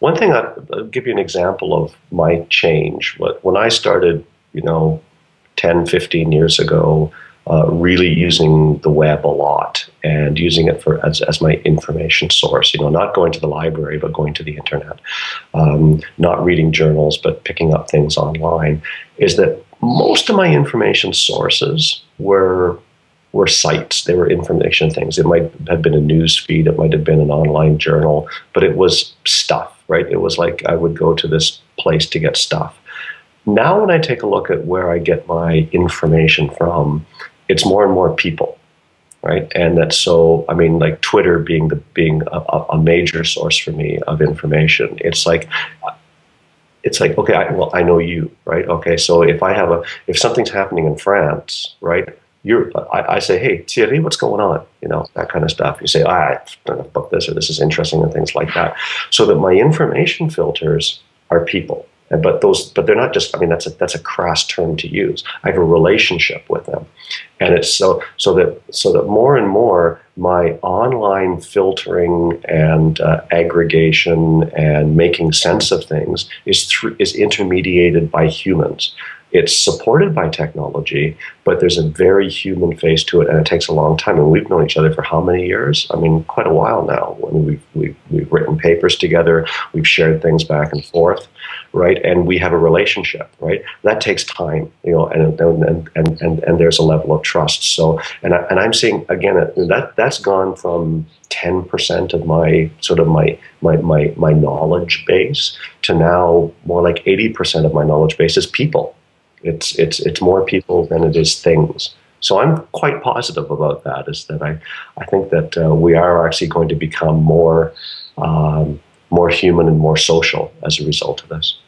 One thing I, will give you an example of my change. When I started, you know, 10, 15 years ago, uh, really using the web a lot and using it for as, as my information source. You know, not going to the library, but going to the internet. Um, not reading journals, but picking up things online. Is that most of my information sources were were sites. They were information things. It might have been a news feed. It might have been an online journal, but it was stuff, right? It was like I would go to this place to get stuff. Now, when I take a look at where I get my information from, it's more and more people, right? And that's so. I mean, like Twitter being the being a, a major source for me of information. It's like it's like okay I, well i know you right okay so if i have a if something's happening in france right you're I, I, say hey thierry what's going on you know that kind of stuff you say ah, i don't know about this or this is interesting and things like that so that my information filters are people but those, but they're not just. I mean, that's a that's a crass term to use. I have a relationship with them, and it's so so that so that more and more my online filtering and uh, aggregation and making sense of things is through is intermediated by humans. It's supported by technology, but there's a very human face to it, and it takes a long time. And we've known each other for how many years? I mean, quite a while now. When we've, we've, we've written papers together, we've shared things back and forth right? And we have a relationship, right? That takes time, you know, and and and and, and there's a level of trust. So, and I, and I'm seeing again that that's gone from 10% of my sort of my my my my knowledge base to now more like 80% of my knowledge base is people. It's it's it's more people than it is things. So I'm quite positive about that. Is that I I think that uh, we are actually going to become more. Um, more human and more social as a result of this.